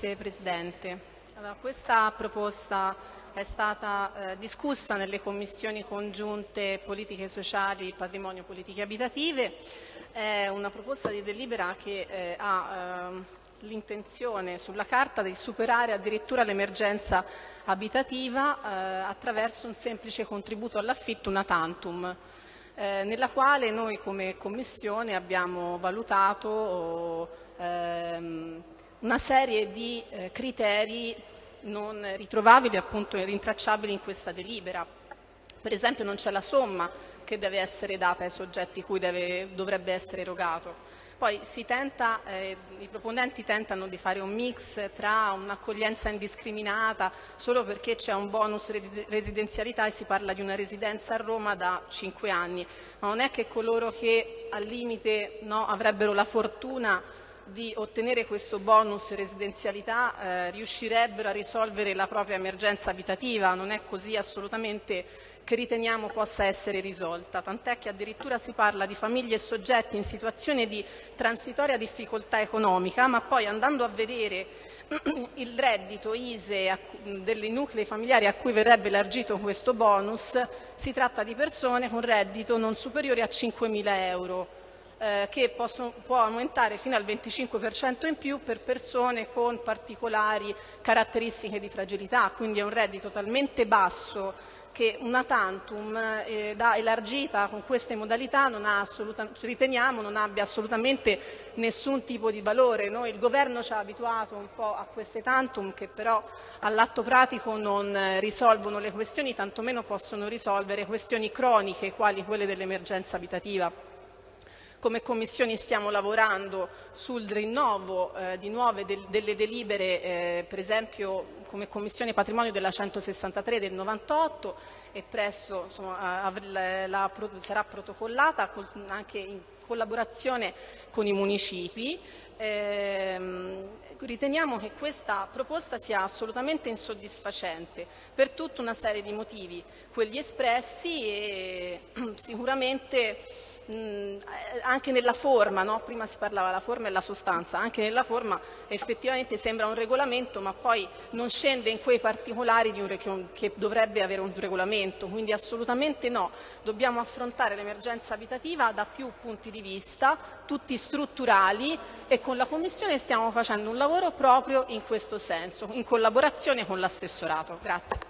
Grazie Presidente. Allora, questa proposta è stata eh, discussa nelle commissioni congiunte politiche sociali, patrimonio, politiche abitative. È una proposta di delibera che eh, ha eh, l'intenzione sulla carta di superare addirittura l'emergenza abitativa eh, attraverso un semplice contributo all'affitto, una tantum. Eh, nella quale noi come Commissione abbiamo valutato ehm, una serie di eh, criteri non ritrovabili, appunto rintracciabili in questa delibera. Per esempio non c'è la somma che deve essere data ai soggetti cui deve, dovrebbe essere erogato. Poi tenta, eh, i proponenti tentano di fare un mix tra un'accoglienza indiscriminata solo perché c'è un bonus residenzialità e si parla di una residenza a Roma da cinque anni, ma non è che coloro che al limite no, avrebbero la fortuna di ottenere questo bonus residenzialità eh, riuscirebbero a risolvere la propria emergenza abitativa, non è così assolutamente che riteniamo possa essere risolta, tant'è che addirittura si parla di famiglie e soggetti in situazione di transitoria difficoltà economica, ma poi andando a vedere il reddito ISE dei nuclei familiari a cui verrebbe elargito questo bonus, si tratta di persone con reddito non superiore a 5.000 euro eh, che possono, può aumentare fino al 25% in più per persone con particolari caratteristiche di fragilità, quindi è un reddito talmente basso che una tantum eh, da elargita con queste modalità non riteniamo non abbia assolutamente nessun tipo di valore. Noi, il Governo ci ha abituato un po' a queste tantum che però all'atto pratico non risolvono le questioni, tantomeno possono risolvere questioni croniche quali quelle dell'emergenza abitativa. Come Commissioni stiamo lavorando sul rinnovo eh, di nuove del, delle delibere, eh, per esempio come Commissione Patrimonio della 163 del 98 e presto insomma, la, la, sarà protocollata anche in collaborazione con i municipi. Eh, riteniamo che questa proposta sia assolutamente insoddisfacente per tutta una serie di motivi, quelli espressi e sicuramente mh, anche nella forma, no? prima si parlava della forma e la sostanza, anche nella forma effettivamente sembra un regolamento ma poi non scende in quei particolari un, che dovrebbe avere un regolamento, quindi assolutamente no, dobbiamo affrontare l'emergenza abitativa da più punti di vista, tutti strutturali e con la Commissione stiamo facendo un lavoro proprio in questo senso, in collaborazione con l'assessorato. Grazie.